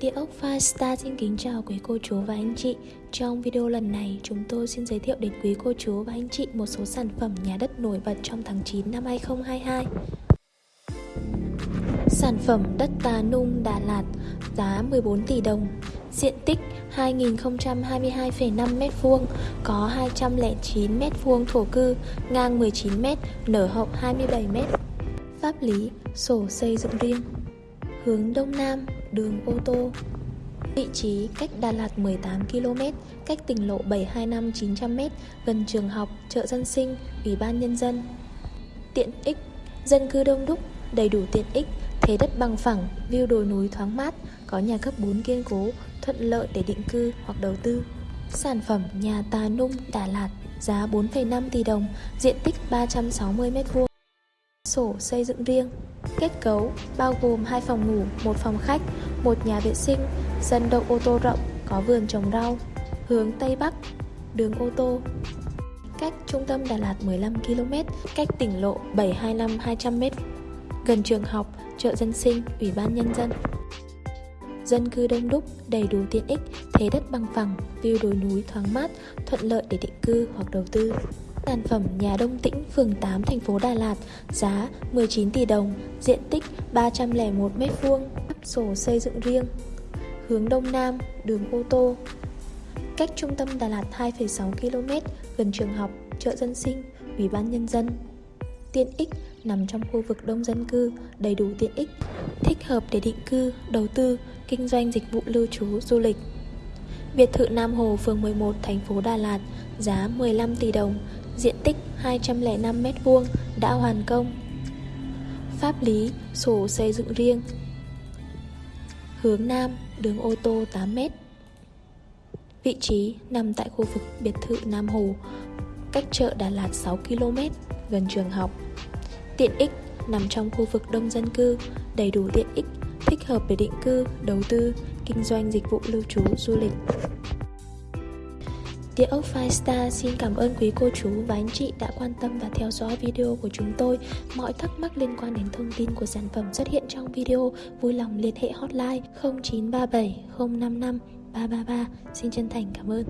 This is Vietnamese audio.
Địa ốc Firestar xin kính chào quý cô chú và anh chị. Trong video lần này chúng tôi xin giới thiệu đến quý cô chú và anh chị một số sản phẩm nhà đất nổi bật trong tháng 9 năm 2022 Sản phẩm đất Tà Nung Đà Lạt giá 14 tỷ đồng. Diện tích 2022,5 m2 Có 209 m2 thổ cư Ngang 19 m, nở hậu 27 m Pháp lý, sổ xây dựng riêng. Hướng Đông Nam, đường ô tô Vị trí cách Đà Lạt 18 km, cách tỉnh lộ 725 900 m, gần trường học, chợ dân sinh, ủy ban nhân dân. Tiện ích, dân cư đông đúc, đầy đủ tiện ích, thế đất bằng phẳng, view đồi núi thoáng mát, có nhà cấp 4 kiên cố, thuận lợi để định cư hoặc đầu tư. Sản phẩm nhà Tà Nung Đà Lạt giá 4,5 tỷ đồng, diện tích 360 m2. Sổ xây dựng riêng Kết cấu bao gồm hai phòng ngủ, một phòng khách, một nhà vệ sinh, sân đậu ô tô rộng, có vườn trồng rau, hướng Tây Bắc, đường ô tô. Cách trung tâm Đà Lạt 15 km, cách tỉnh lộ 725 200 m, gần trường học, chợ dân sinh, ủy ban nhân dân. Dân cư đông đúc, đầy đủ tiện ích, thế đất bằng phẳng, view đồi núi thoáng mát, thuận lợi để định cư hoặc đầu tư. Sản phẩm nhà Đông Tĩnh, phường 8, thành phố Đà Lạt, giá 19 tỷ đồng, diện tích 301 m2, sổ xây dựng riêng. Hướng Đông Nam, đường ô tô. Cách trung tâm Đà Lạt 2,6 km, gần trường học, chợ dân sinh, ủy ban nhân dân. Tiện ích nằm trong khu vực đông dân cư, đầy đủ tiện ích, thích hợp để định cư, đầu tư, kinh doanh dịch vụ lưu trú, du lịch. Biệt thự Nam Hồ, phường 11, thành phố Đà Lạt, giá 15 tỷ đồng, diện tích 205 m2 đã hoàn công. Pháp lý, sổ xây dựng riêng. Hướng Nam, đường ô tô 8 m. Vị trí nằm tại khu vực biệt thự Nam Hồ, cách chợ Đà Lạt 6 km, gần trường học. Tiện ích nằm trong khu vực đông dân cư, đầy đủ tiện ích, thích hợp để định cư, đầu tư, kinh doanh dịch vụ lưu trú, du lịch. Địa ốc Firestar xin cảm ơn quý cô chú và anh chị đã quan tâm và theo dõi video của chúng tôi. Mọi thắc mắc liên quan đến thông tin của sản phẩm xuất hiện trong video, vui lòng liên hệ hotline 0937 055 333. Xin chân thành cảm ơn.